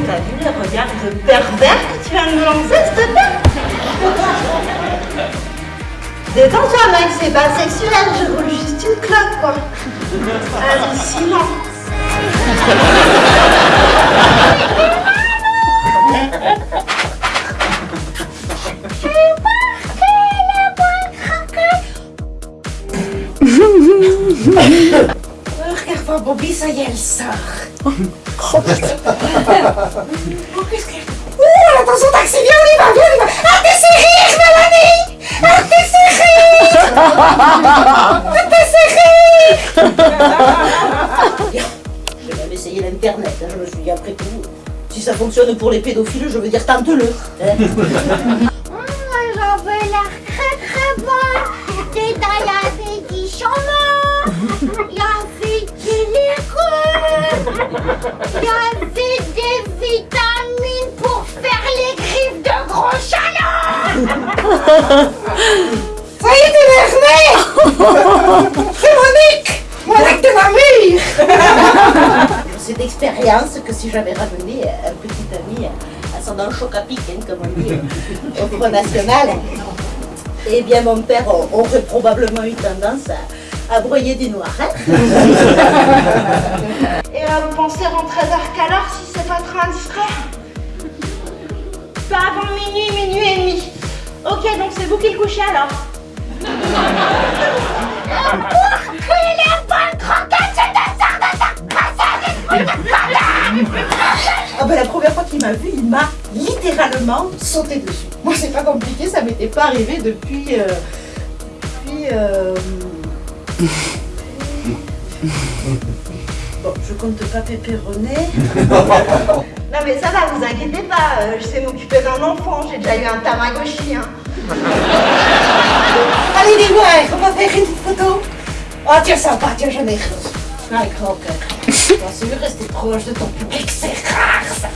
pervers que tu viens de me lancer, s'il te plaît Détends-toi, mec, c'est pas sexuel, je roule juste une clope, quoi. Hallucinant. Regarde-moi, Bobby, ça y est, elle sort. Oh, qu'est-ce que... Ouh, attention, taxi, viens, on y va, viens, on y va. Ah, t'es serré, Mélanie Ah, t'es serré t'es serré J'ai même essayé l'internet, hein, je me suis dit après tout, si ça fonctionne pour les pédophiles, je veux dire tente-le. hein. J'en veux l'air très très bon. Dedans, il y avait y avait des vitamines pour faire les griffes de gros est, t'es énervé C'est Monique Monique de ma mère C'est d'expérience que si j'avais ramené un petit ami ascendant choc à pic, hein, comme on dit au Front National, eh bien mon père aurait probablement eu tendance à, à broyer du noir. hein. Et euh, vous pensez rentrer vers quelle heure si c'est pas trop indiscret Pas avant minuit, minuit et demi. Ok, donc c'est vous qui le couchez alors Ah ben la première fois qu'il m'a vu, il m'a littéralement sauté dessus. Moi c'est pas compliqué, ça m'était pas arrivé depuis... euh, depuis... euh, Bon, je compte pas péperronner. non mais ça va, vous inquiétez pas, euh, je sais m'occuper d'un enfant, j'ai déjà eu un tamagotchi. Hein. Allez, dis-moi, on va faire une photo? Oh, tiens, sympa, tiens, j'en ai reçu. Avec grand cœur. Bien sûr, rester proche de ton public, c'est rare ça.